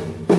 you